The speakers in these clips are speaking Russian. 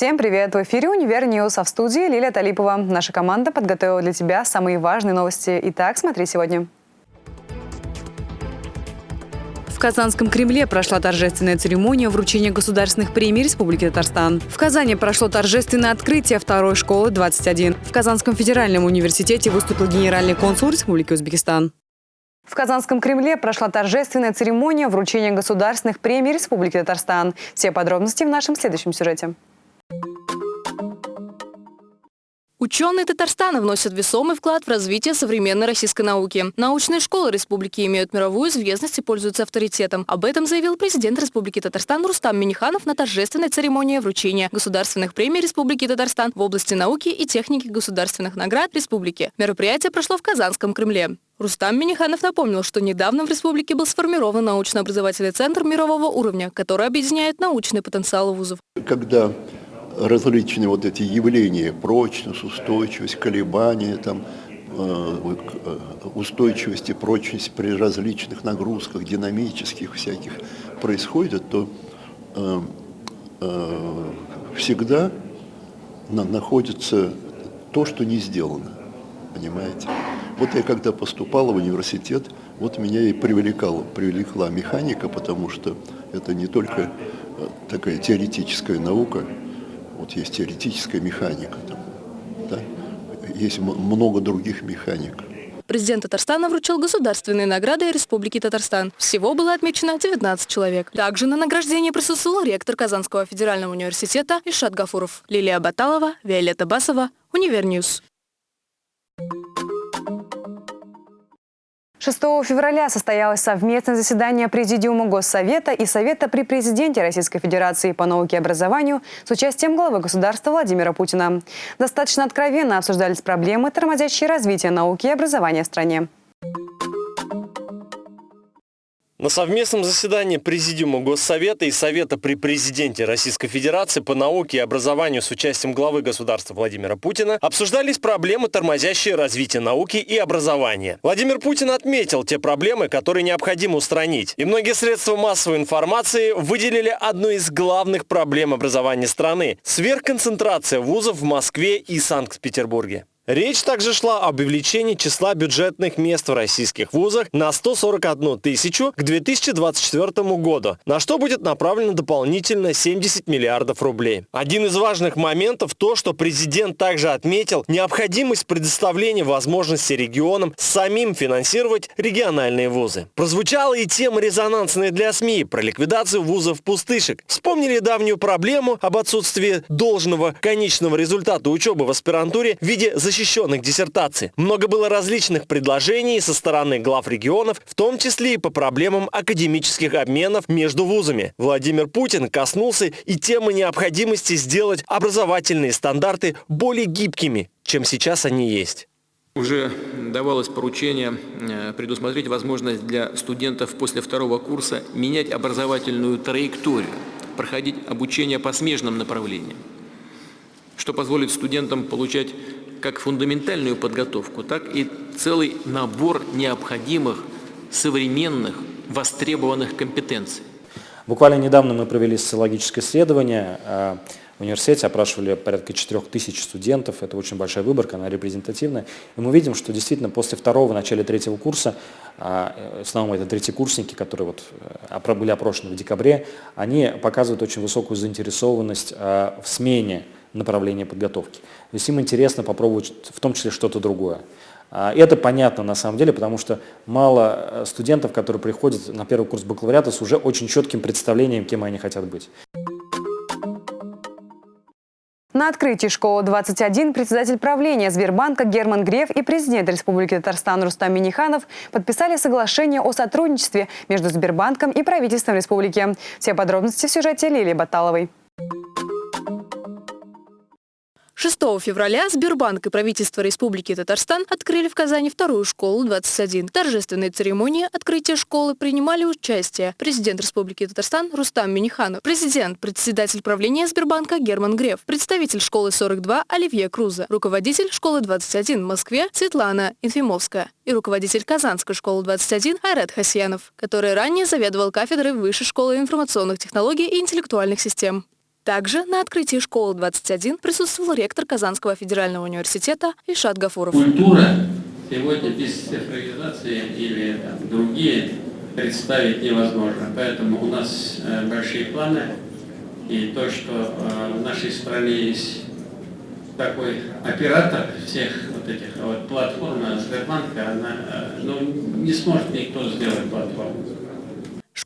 Всем привет! В эфире «UniverNews», а в студии Лилия Талипова. Наша команда подготовила для тебя самые важные новости. Итак, смотри сегодня. В Казанском Кремле прошла торжественная церемония вручения государственных премий Республики Татарстан. В Казани прошло торжественное открытие второй школы 21. В Казанском федеральном университете выступил генеральный консул Республики Узбекистан. В Казанском Кремле прошла торжественная церемония вручения государственных премий Республики Татарстан. Все подробности в нашем следующем сюжете. Ученые Татарстана вносят весомый вклад в развитие современной российской науки. Научные школы республики имеют мировую известность и пользуются авторитетом. Об этом заявил президент Республики Татарстан Рустам Миниханов на торжественной церемонии вручения государственных премий Республики Татарстан в области науки и техники государственных наград республики. Мероприятие прошло в Казанском Кремле. Рустам Миниханов напомнил, что недавно в республике был сформирован научно-образовательный центр мирового уровня, который объединяет научный потенциал вузов. Когда различные вот эти явления, прочность, устойчивость, колебания, там, э, э, устойчивость и прочность при различных нагрузках, динамических всяких происходит, то э, э, всегда на, находится то, что не сделано. Понимаете? Вот я когда поступал в университет, вот меня и привлекала, привлекла механика, потому что это не только э, такая теоретическая наука, вот есть теоретическая механика, там, да? есть много других механик. Президент Татарстана вручил государственные награды Республики Татарстан. Всего было отмечено 19 человек. Также на награждении присутствовал ректор Казанского федерального университета Ильшат Гафуров, Лилия Баталова, Виолетта Басова, UniverNews. 6 февраля состоялось совместное заседание Президиума Госсовета и Совета при Президенте Российской Федерации по науке и образованию с участием главы государства Владимира Путина. Достаточно откровенно обсуждались проблемы, тормозящие развитие науки и образования в стране. На совместном заседании Президиума Госсовета и Совета при Президенте Российской Федерации по науке и образованию с участием главы государства Владимира Путина обсуждались проблемы, тормозящие развитие науки и образования. Владимир Путин отметил те проблемы, которые необходимо устранить. И многие средства массовой информации выделили одну из главных проблем образования страны – сверхконцентрация вузов в Москве и Санкт-Петербурге. Речь также шла об увеличении числа бюджетных мест в российских вузах на 141 тысячу к 2024 году, на что будет направлено дополнительно 70 миллиардов рублей. Один из важных моментов то, что президент также отметил необходимость предоставления возможности регионам самим финансировать региональные вузы. Прозвучала и тема резонансная для СМИ про ликвидацию вузов-пустышек. Вспомнили давнюю проблему об отсутствии должного конечного результата учебы в аспирантуре в виде защиты защищенных диссертаций. Много было различных предложений со стороны глав регионов, в том числе и по проблемам академических обменов между вузами. Владимир Путин коснулся и темы необходимости сделать образовательные стандарты более гибкими, чем сейчас они есть. Уже давалось поручение э, предусмотреть возможность для студентов после второго курса менять образовательную траекторию, проходить обучение по смежным направлениям, что позволит студентам получать как фундаментальную подготовку, так и целый набор необходимых современных востребованных компетенций. Буквально недавно мы провели социологическое исследование э, в университете, опрашивали порядка 4 тысяч студентов, это очень большая выборка, она репрезентативная. И мы видим, что действительно после второго, начале третьего курса, э, в основном это третьекурсники, которые вот э, были опрошены в декабре, они показывают очень высокую заинтересованность в смене направления подготовки. То есть им интересно попробовать в том числе что-то другое. А, это понятно на самом деле, потому что мало э, студентов, которые приходят на первый курс бакалавриата с уже очень четким представлением, кем они хотят быть. На открытии школы-21 председатель правления Сбербанка Герман Греф и президент Республики Татарстан Рустам Миниханов подписали соглашение о сотрудничестве между Сбербанком и правительством республики. Все подробности в сюжете Лилии Баталовой. 6 февраля Сбербанк и правительство Республики Татарстан открыли в Казани вторую школу 21. В торжественной церемонии открытия школы принимали участие президент Республики Татарстан Рустам Миниханов, президент, председатель правления Сбербанка Герман Греф, представитель школы 42 Оливье Круза, руководитель школы 21 в Москве Светлана Инфимовская и руководитель Казанской школы 21 Айрат Хасьянов, который ранее заведовал кафедрой Высшей школы информационных технологий и интеллектуальных систем. Также на открытии школы 21 присутствовал ректор Казанского федерального университета Ильшат Гафуров. Культура сегодня без цифровизации или там, другие представить невозможно. Поэтому у нас э, большие планы. И то, что э, в нашей стране есть такой оператор всех вот этих вот платформ, Сбербанка, она э, ну, не сможет никто сделать платформу.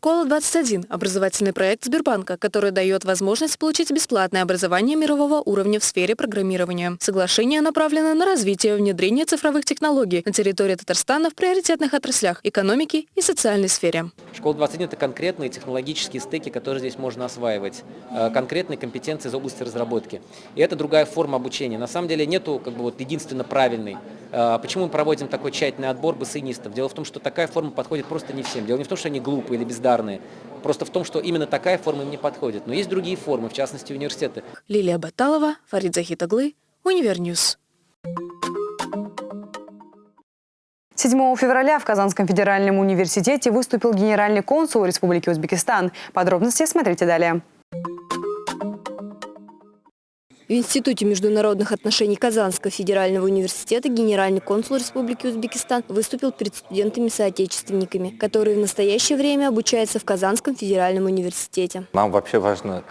«Школа-21» – образовательный проект Сбербанка, который дает возможность получить бесплатное образование мирового уровня в сфере программирования. Соглашение направлено на развитие и внедрение цифровых технологий на территории Татарстана в приоритетных отраслях – экономики и социальной сфере. «Школа-21» – это конкретные технологические стеки, которые здесь можно осваивать, э, конкретные компетенции из области разработки. И это другая форма обучения. На самом деле нету как бы, вот, единственно правильной. Э, почему мы проводим такой тщательный отбор бассейнистов? Дело в том, что такая форма подходит просто не всем. Дело не в том, что они глупые или бездарные, бездарные. Просто в том, что именно такая форма им не подходит. Но есть другие формы, в частности университеты. Лилия Баталова, Фарид Захитаглы, UniverNews. 7 февраля в Казанском федеральном университете выступил генеральный консул Республики Узбекистан. Подробности смотрите далее. В Институте международных отношений Казанского федерального университета генеральный консул Республики Узбекистан выступил перед студентами-соотечественниками, которые в настоящее время обучаются в Казанском федеральном университете. Нам вообще важно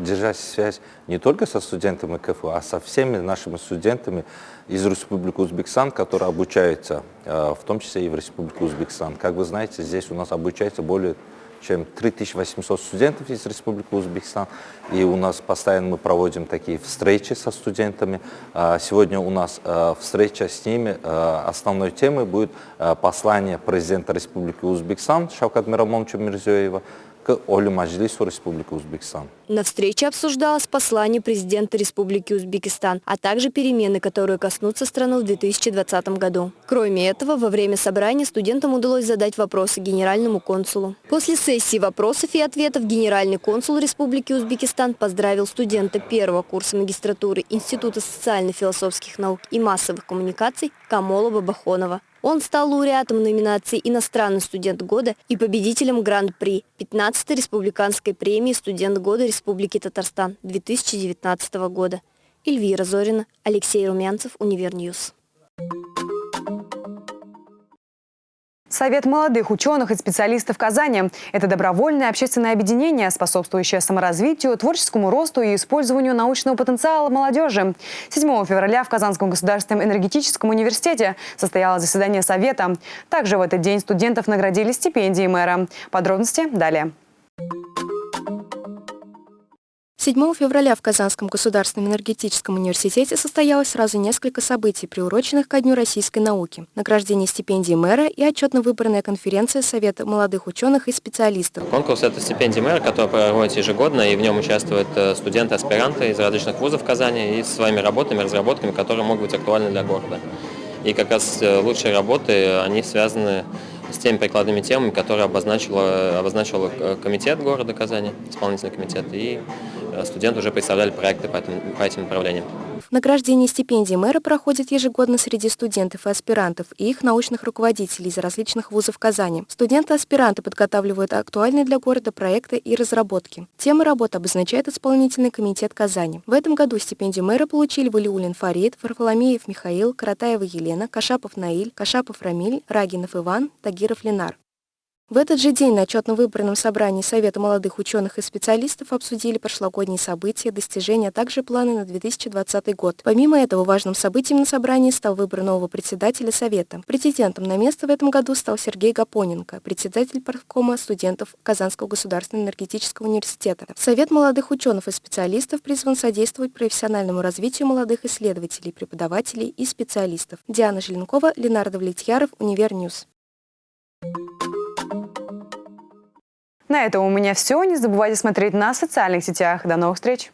держать связь не только со студентами КФУ, а со всеми нашими студентами из Республики Узбекистан, которые обучаются, э, в том числе и в Республике Узбекистан. Как вы знаете, здесь у нас обучается более чем 3800 студентов из Республики Узбекистан. И у нас постоянно мы проводим такие встречи со студентами. А, сегодня у нас а, встреча с ними. А, основной темой будет послание президента Республики Узбекистан Шавкат Мирамоновича Мирзиёева к Олю Маджлису Республики Узбекистан. На встрече обсуждалось послание президента Республики Узбекистан, а также перемены, которые коснутся страны в 2020 году. Кроме этого, во время собрания студентам удалось задать вопросы генеральному консулу. После сессии вопросов и ответов генеральный консул Республики Узбекистан поздравил студента первого курса магистратуры Института социально-философских наук и массовых коммуникаций Камолова Бахонова. Он стал лауреатом номинации «Иностранный студент года» и победителем Гран-при 15-й республиканской премии «Студент года Республики Татарстан» 2019 года. Эльвира Зорина, Алексей Румянцев, UniverNews. Совет молодых ученых и специалистов Казани – это добровольное общественное объединение, способствующее саморазвитию, творческому росту и использованию научного потенциала молодежи. 7 февраля в Казанском государственном энергетическом университете состоялось заседание Совета. Также в этот день студентов наградили стипендией мэра. Подробности далее. 7 февраля в Казанском государственном энергетическом университете состоялось сразу несколько событий, приуроченных ко Дню российской науки. Награждение стипендии мэра и отчетно-выборная конференция Совета молодых ученых и специалистов. Конкурс – это стипендия мэра, который проводится ежегодно, и в нем участвуют э, студенты, аспиранты из различных вузов Казани и своими работами, разработками, которые могут быть актуальны для города. И как раз э, лучшие работы, они связаны с теми прикладными темами, которые обозначила, обозначил э, комитет города Казани, исполнительный комитет, и студенты уже представляли проекты по этим, по этим направлениям. Награждение стипендий мэра проходит ежегодно среди студентов и аспирантов и их научных руководителей из различных вузов Казани. Студенты-аспиранты подготавливают актуальные для города проекты и разработки. Темы работы обозначает исполнительный комитет Казани. В этом году стипендию мэра получили Валиулин Фарид, Варфоломеев Михаил, Каратаева Елена, Кашапов Наиль, Кашапов Рамиль, Рагинов Иван, Тагиров Ленар. В этот же день на отчетно-выборном собрании Совета молодых ученых и специалистов обсудили прошлогодние события, достижения, а также планы на 2020 год. Помимо этого, важным событием на собрании стал выбор нового председателя Совета. Президентом на место в этом году стал Сергей Гапоненко, председатель парткома студентов Казанского государственного энергетического университета. Совет молодых ученых и специалистов призван содействовать профессиональному развитию молодых исследователей, преподавателей и специалистов. Диана Желенкова, Ленар Давлетьяров, UniverNews. На этом у меня все. Не забывайте смотреть на социальных сетях. До новых встреч!